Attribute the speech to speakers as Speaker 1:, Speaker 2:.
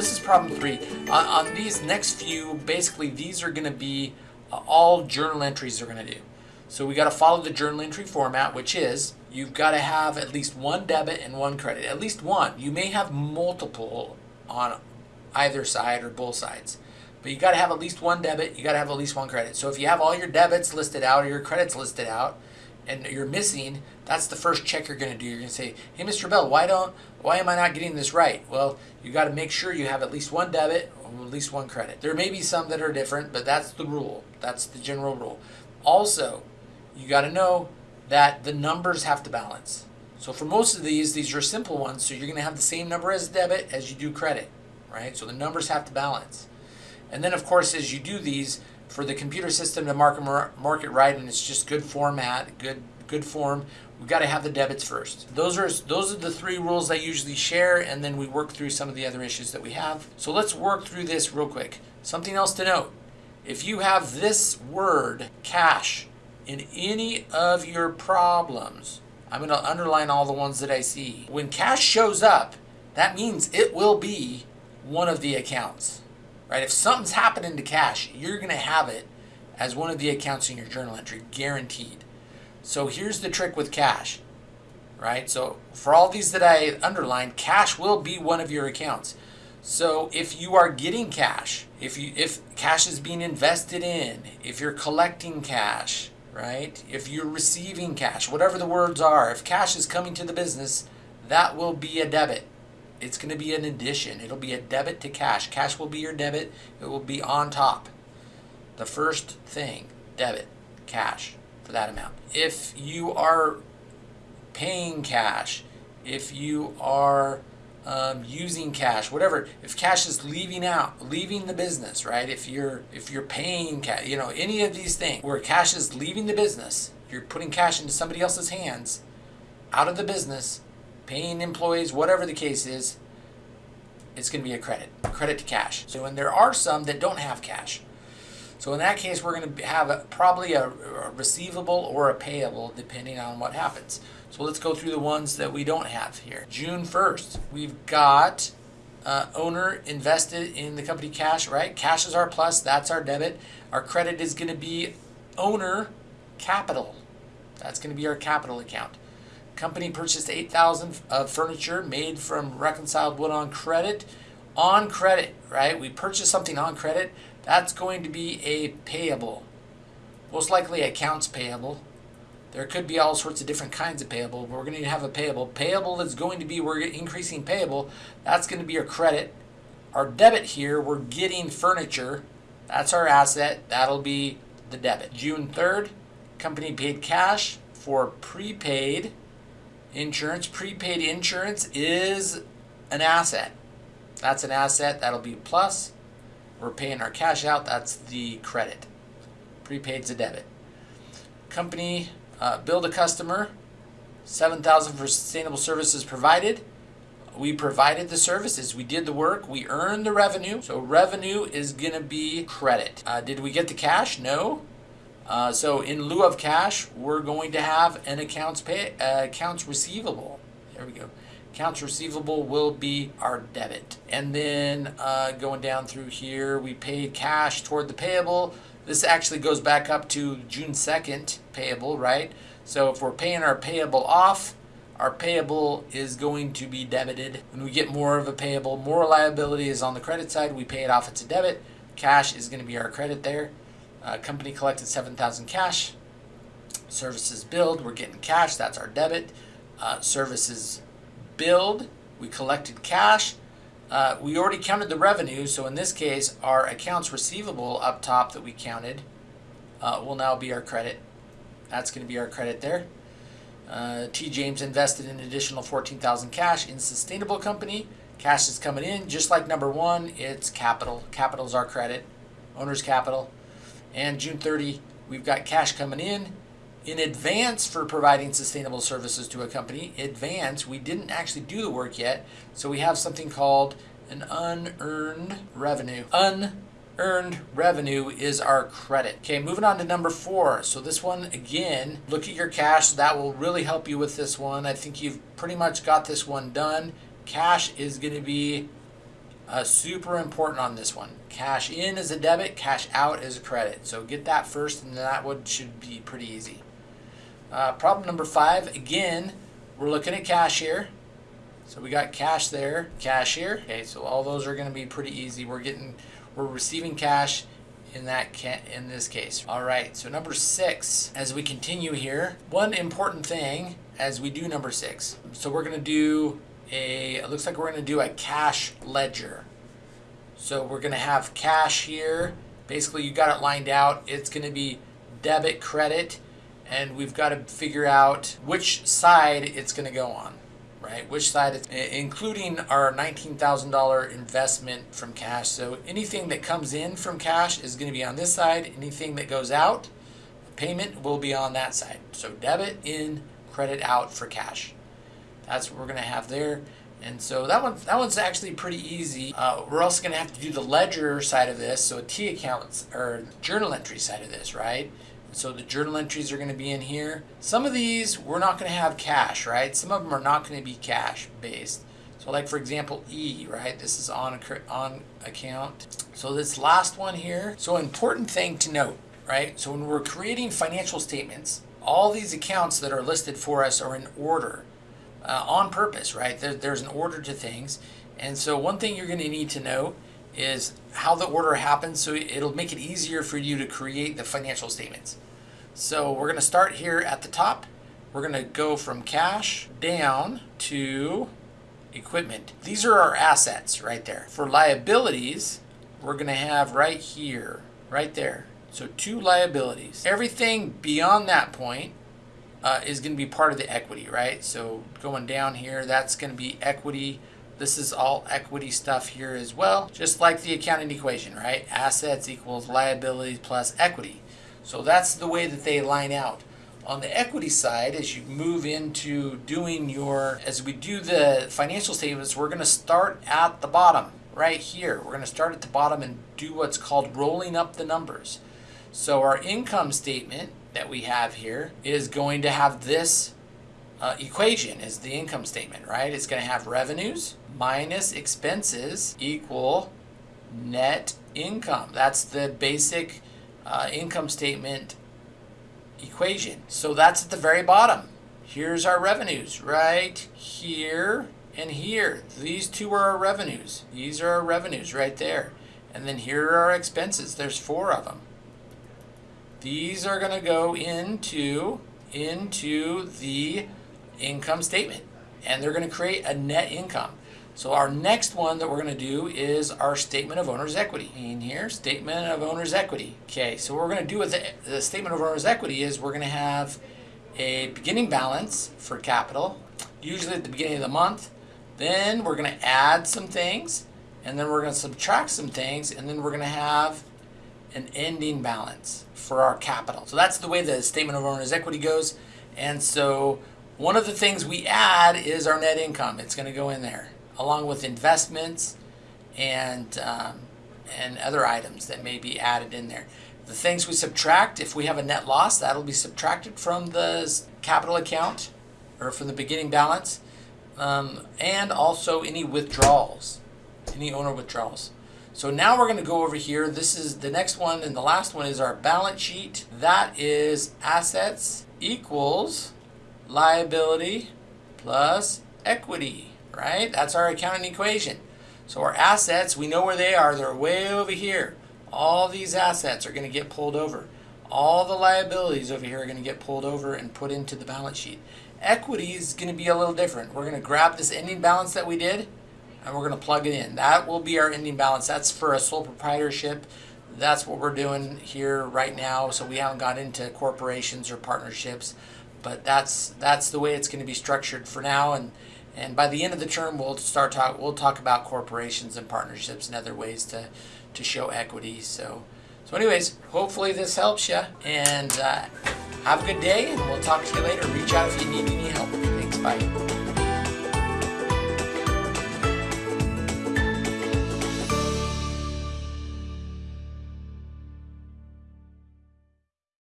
Speaker 1: this is problem three. On, on these next few, basically these are gonna be uh, all journal entries are gonna do. So we gotta follow the journal entry format, which is you've gotta have at least one debit and one credit. At least one. You may have multiple on either side or both sides. But you got to have at least one debit, you got to have at least one credit. So if you have all your debits listed out or your credits listed out and you're missing, that's the first check you're going to do. You're going to say, "Hey Mr. Bell, why don't why am I not getting this right?" Well, you got to make sure you have at least one debit or at least one credit. There may be some that are different, but that's the rule. That's the general rule. Also, you got to know that the numbers have to balance. So for most of these, these are simple ones, so you're going to have the same number as debit as you do credit, right? So the numbers have to balance. And then, of course, as you do these, for the computer system to mark, mark it right, and it's just good format, good good form, we've got to have the debits first. Those are those are the three rules I usually share, and then we work through some of the other issues that we have. So let's work through this real quick. Something else to note. If you have this word, cash, in any of your problems, I'm going to underline all the ones that I see. When cash shows up, that means it will be one of the accounts right? If something's happening to cash, you're going to have it as one of the accounts in your journal entry, guaranteed. So here's the trick with cash, right? So for all these that I underlined, cash will be one of your accounts. So if you are getting cash, if you if cash is being invested in, if you're collecting cash, right? If you're receiving cash, whatever the words are, if cash is coming to the business, that will be a debit it's going to be an addition. It'll be a debit to cash. Cash will be your debit. It will be on top. The first thing, debit, cash for that amount. If you are paying cash, if you are um, using cash, whatever, if cash is leaving out, leaving the business, right? If you're if you're paying cash, you know, any of these things where cash is leaving the business, you're putting cash into somebody else's hands, out of the business, paying employees, whatever the case is, it's going to be a credit, credit to cash. So, and there are some that don't have cash. So in that case, we're going to have a, probably a, a, receivable or a payable, depending on what happens. So let's go through the ones that we don't have here. June 1st, we've got uh, owner invested in the company cash, right? Cash is our plus, that's our debit. Our credit is going to be owner capital. That's going to be our capital account. Company purchased 8,000 of uh, furniture made from reconciled wood on credit. On credit, right? We purchased something on credit. That's going to be a payable. Most likely accounts payable. There could be all sorts of different kinds of payable, but we're going to have a payable. Payable is going to be, we're increasing payable. That's going to be our credit. Our debit here, we're getting furniture. That's our asset. That'll be the debit. June 3rd, company paid cash for prepaid Insurance, prepaid insurance is an asset. That's an asset. That'll be plus. We're paying our cash out. That's the credit. Prepaid's a debit. Company uh, billed a customer 7000 for sustainable services provided. We provided the services. We did the work. We earned the revenue. So revenue is to be credit. Uh, did we get the cash? No. Uh, so in lieu of cash, we're going to have an accounts pay uh, accounts receivable. There we go. Accounts receivable will be our debit. And then uh, going down through here, we paid cash toward the payable. This actually goes back up to June 2nd payable, right? So if we're paying our payable off, our payable is going to be debited. When we get more of a payable, more liability is on the credit side, we pay it off, it's a debit. Cash is going to be our credit there. Uh, company collected 7000 cash. Services billed, we're getting cash, that's our debit. Uh, services billed, we collected cash. Uh, we already counted the revenue, so in this case, our accounts receivable up top that we counted uh, will now be our credit. That's going to be our credit there. Uh, T. James invested an additional 14,000 cash in sustainable company. Cash is coming in, just like number one, it's capital. Capital is our credit, owner's capital. And June 30, we've got cash coming in in advance for providing sustainable services to a company. Advance, we didn't actually do the work yet, so we have something called an unearned revenue. Unearned revenue is our credit. Okay, moving on to number four. So this one, again, look at your cash. That will really help you with this one. I think you've pretty much got this one done. Cash is going to be Uh, super important on this one. Cash in is a debit, cash out is a credit. So get that first, and that one should be pretty easy. Uh, problem number five, again, we're looking at cash here. So we got cash there, cash here. Okay, so all those are going to be pretty easy. We're getting, we're receiving cash in that ca- in this case. All right. So number six, as we continue here, one important thing as we do number six. So we're going to do a. It looks like we're going to do a cash ledger. So we're going to have cash here. Basically, you got it lined out. It's going to be debit, credit, and we've got to figure out which side it's going to go on right? Which side, it's, including our $19,000 investment from cash. So anything that comes in from cash is going to be on this side. Anything that goes out, payment will be on that side. So debit in, credit out for cash. That's what we're to have there. And so that one, that one's actually pretty easy. Uh, we're also to have to do the ledger side of this, so T account or journal entry side of this, right? So the journal entries are to be in here. Some of these we're not to have cash, right? Some of them are not to be cash based. So like for example, E, right? This is on, on account. So this last one here. So important thing to note, right? So when we're creating financial statements, all these accounts that are listed for us are in order uh, on purpose, right? There, there's an order to things. And so one thing you're going to need to know is how the order happens so it'll make it easier for you to create the financial statements. So we're going to start here at the top. We're going to go from cash down to equipment. These are our assets right there. For liabilities, we're going to have right here, right there. So two liabilities. Everything beyond that point uh, is going to be part of the equity, right? So going down here, that's going to be equity this is all equity stuff here as well, just like the accounting equation, right? Assets equals liabilities plus equity. So that's the way that they line out. On the equity side, as you move into doing your, as we do the financial statements, we're going to start at the bottom right here. We're going to start at the bottom and do what's called rolling up the numbers. So our income statement that we have here is going to have this uh, equation is the income statement, right? It's going to have revenues minus expenses equal net income. That's the basic uh, income statement equation. So that's at the very bottom. Here's our revenues right here and here. These two are our revenues. These are our revenues right there. And then here are our expenses. There's four of them. These are going to go into into the income statement and they're going to create a net income. So our next one that we're going to do is our statement of owner's equity. In here, statement of owner's equity. Okay, so what we're going to do with the, the statement of owner's equity is we're going to have a beginning balance for capital, usually at the beginning of the month. Then we're going to add some things, and then we're going to subtract some things, and then we're going to have an ending balance for our capital. So that's the way the statement of owner's equity goes. And so one of the things we add is our net income. It's going to go in there along with investments and um, and other items that may be added in there. The things we subtract, if we have a net loss, that'll be subtracted from the capital account or from the beginning balance, um, and also any withdrawals, any owner withdrawals. So now we're going to go over here. This is the next one, and the last one is our balance sheet. That is assets equals liability plus equity, right? That's our accounting equation. So our assets, we know where they are. They're way over here. All these assets are going to get pulled over. All the liabilities over here are going to get pulled over and put into the balance sheet. Equity is going to be a little different. We're going to grab this ending balance that we did and we're going to plug it in. That will be our ending balance. That's for a sole proprietorship. That's what we're doing here right now. So we haven't got into corporations or partnerships but that's that's the way it's going to be structured for now and and by the end of the term we'll start talk we'll talk about corporations and partnerships and other ways to to show equity so so anyways hopefully this helps you and uh, have a good day and we'll talk to you later reach out if you need any help thanks bye